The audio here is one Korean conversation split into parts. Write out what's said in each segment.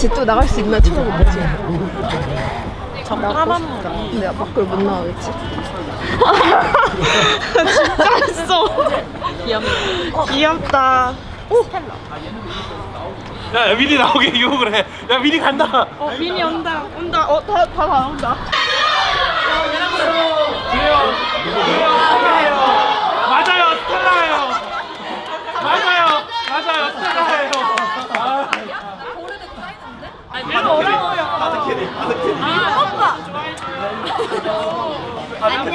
쟤또 나갈 수 있나 쳐다보겠지. 나가고 싶다. 근데 밖을 못 나가겠지. 진짜 했어. 귀엽다. 귀엽다. 야, 야 미리 나오게 유혹을 해. 야 미리 간다. 어, 민이 온다. 온다. 어, 다, 다 나온다. 맞아요, 스텔라예요. 맞아요, 맞아요, 스텔라예요. 아. 너무 어려워요. 안녕.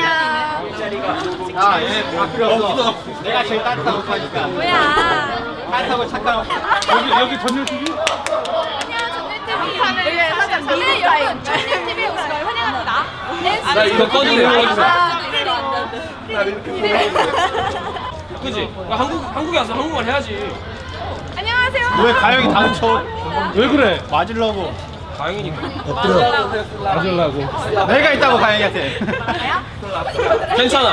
아, 얘 바뀌었어. 내가 제일 따뜻하고 하니까. 뭐야. 따뜻하고 착한. 여기 여기 전율 TV? 이게 살짝 미니 타임. TV에 오신 걸 환영합니다. 나 이거 꺼지네. 그지? 한국 한국에 와서 한국말 해야지. 안녕하세요. 왜 가영이 다음 쳐? 왜 그래? 맞으려고. 다행이니까. 맞으려고. 내가 있다고 가영이한테. 괜찮아.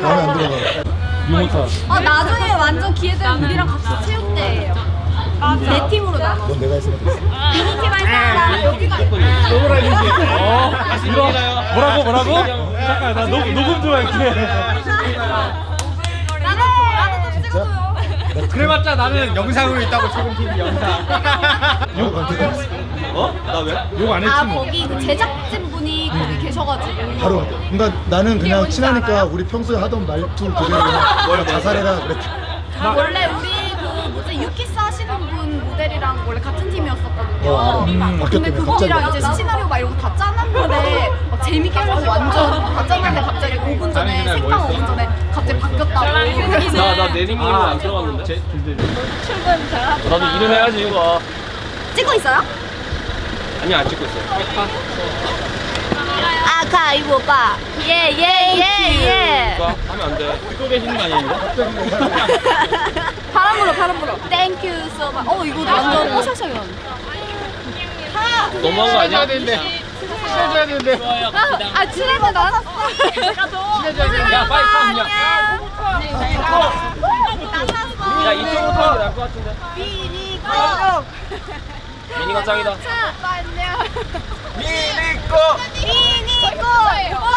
마음에 안 들어가. 유모타. 어, 나중에 완전 기회 되면 우리랑 같이 체육대회예요. 네 팀으로 나눠. 넌 내가 했으면 됐어. 미니팀 할 사람 여기가 어? 이거 뭐라고 뭐라고? 잠깐 나 녹, 녹음 좀 할게. 나도 나도 좀 찍어줘요. 그래봤자 나는 영상으로 있다고 최근 TV 영상. 욕안 되겠어. 어? 나 왜? 욕 안 했지 아 뭐. 거기 그 제작진 분이 거기 계셔가지고. 바로. 그러니까 나는 그냥 친하니까 알아요? 우리 평소에 하던 말투 그대로 자살해라 그랬지. 아, 원래 우리 그 뭐지 유키스 하시는 분 모델이랑 원래 같은 팀이었었 거든요. 어, 음, 근데 바뀌었대요, 그거랑. 이제 시나리오 막 이런 거다 짜놨는데 막 재밌게 하려고 완전 다 짜놨는데 갑자기 5분 전에 생방 5분 전에 갑자기 바뀌었다고. 나나 내리미는 안 들어갔는데. 나도 이름 해야지 이거. 찍고 있어요? 아니 안 찍고 있어. 아카 이거 오빠. 예예예 예. 봐 하면 안 돼. 듣고 계시는 거 아니에요? 바람 불어 바람 불어. 땡큐 much. 어 이거 완전 뽀샤샤연. 너무한 거 아니야? 친해져야 되는데. 아 친해져 나. 내가 더. 야 빨리 타 그냥. 야 이쪽으로 타는 게 나을 것 같은데. 미니 미니가 짱이다. 오빠 안녕. 미니꼬. 미니 꽃!